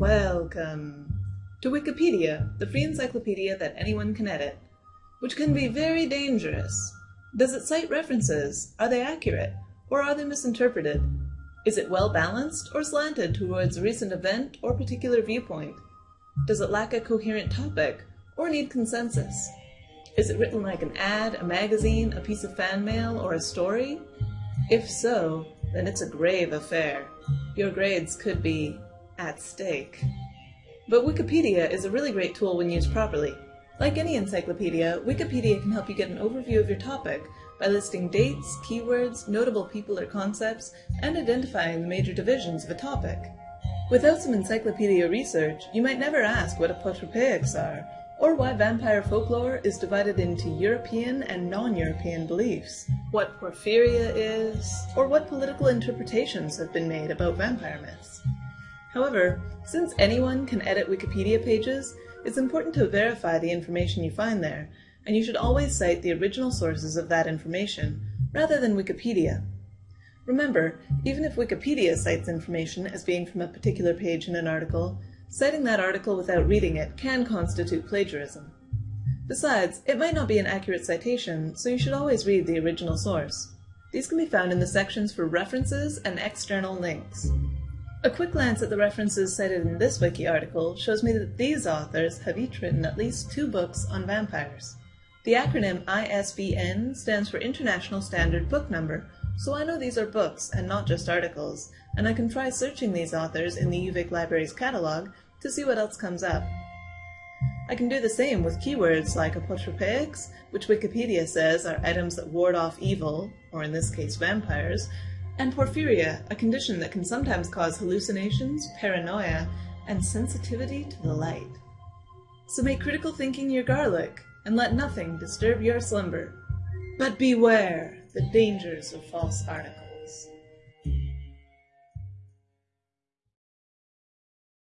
Welcome to Wikipedia, the free encyclopedia that anyone can edit, which can be very dangerous. Does it cite references? Are they accurate? Or are they misinterpreted? Is it well balanced or slanted towards a recent event or particular viewpoint? Does it lack a coherent topic or need consensus? Is it written like an ad, a magazine, a piece of fan mail, or a story? If so, then it's a grave affair. Your grades could be at stake. But Wikipedia is a really great tool when used properly. Like any encyclopedia, Wikipedia can help you get an overview of your topic by listing dates, keywords, notable people or concepts, and identifying the major divisions of a topic. Without some encyclopedia research, you might never ask what apotropaics are, or why vampire folklore is divided into European and non-European beliefs, what porphyria is, or what political interpretations have been made about vampire myths. However, since anyone can edit Wikipedia pages, it's important to verify the information you find there, and you should always cite the original sources of that information, rather than Wikipedia. Remember, even if Wikipedia cites information as being from a particular page in an article, citing that article without reading it can constitute plagiarism. Besides, it might not be an accurate citation, so you should always read the original source. These can be found in the sections for references and external links. A quick glance at the references cited in this wiki article shows me that these authors have each written at least two books on vampires. The acronym ISBN stands for International Standard Book Number, so I know these are books and not just articles, and I can try searching these authors in the UVic Library's catalog to see what else comes up. I can do the same with keywords like apotropaics, which Wikipedia says are items that ward off evil, or in this case vampires, and porphyria, a condition that can sometimes cause hallucinations, paranoia, and sensitivity to the light. So make critical thinking your garlic, and let nothing disturb your slumber. But beware the dangers of false articles.